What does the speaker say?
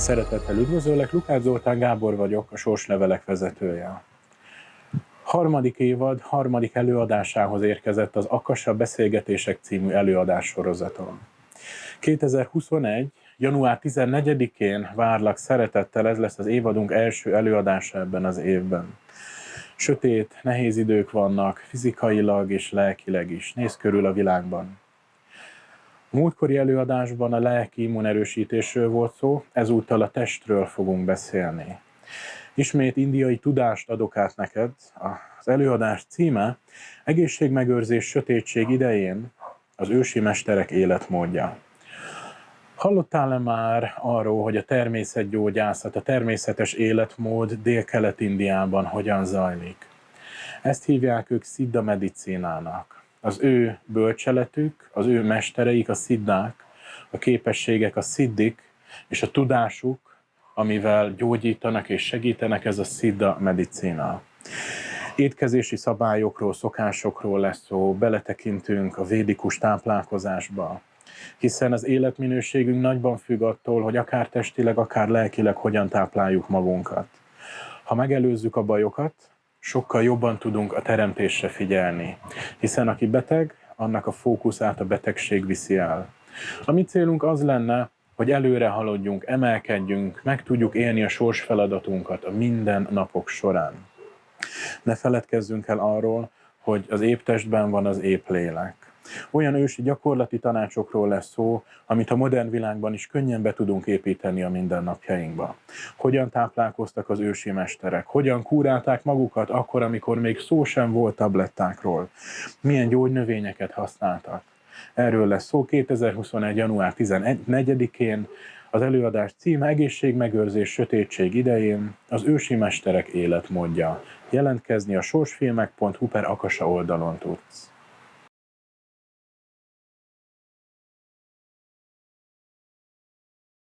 Szeretettel üdvözöllek, Lukács Zoltán Gábor vagyok, a Sorslevelek vezetője. Harmadik évad, harmadik előadásához érkezett az Akassa Beszélgetések című előadás sorozatom. 2021. január 14-én várlak szeretettel, ez lesz az évadunk első előadása ebben az évben. Sötét, nehéz idők vannak, fizikailag és lelkileg is. Nézz körül a világban. Múltkori előadásban a lelki immunerősítésről volt szó, ezúttal a testről fogunk beszélni. Ismét indiai tudást adok át neked. Az előadás címe Egészségmegőrzés sötétség idején az ősi mesterek életmódja. Hallottál-e már arról, hogy a természetgyógyászat, a természetes életmód Dél-Kelet-Indiában hogyan zajlik? Ezt hívják ők Siddha medicinának az ő bölcseletük, az ő mestereik, a sziddák, a képességek, a sziddik, és a tudásuk, amivel gyógyítanak és segítenek, ez a szidda medicina. Étkezési szabályokról, szokásokról lesz szó, beletekintünk a védikus táplálkozásba, hiszen az életminőségünk nagyban függ attól, hogy akár testileg, akár lelkileg hogyan tápláljuk magunkat. Ha megelőzzük a bajokat, sokkal jobban tudunk a teremtésre figyelni. Hiszen aki beteg, annak a fókuszát a betegség viszi el. A mi célunk az lenne, hogy előre haladjunk, emelkedjünk, meg tudjuk élni a sors feladatunkat a minden napok során. Ne feledkezzünk el arról, hogy az épp testben van az épp lélek. Olyan ősi gyakorlati tanácsokról lesz szó, amit a modern világban is könnyen be tudunk építeni a mindennapjainkba. Hogyan táplálkoztak az ősi mesterek, hogyan kúrálták magukat akkor, amikor még szó sem volt tablettákról, milyen gyógynövényeket használtak. Erről lesz szó 2021. január 14-én, az előadás címe Egészségmegőrzés sötétség idején, az ősi mesterek életmódja. Jelentkezni a sorsfilmek.hu per Akasa oldalon tudsz.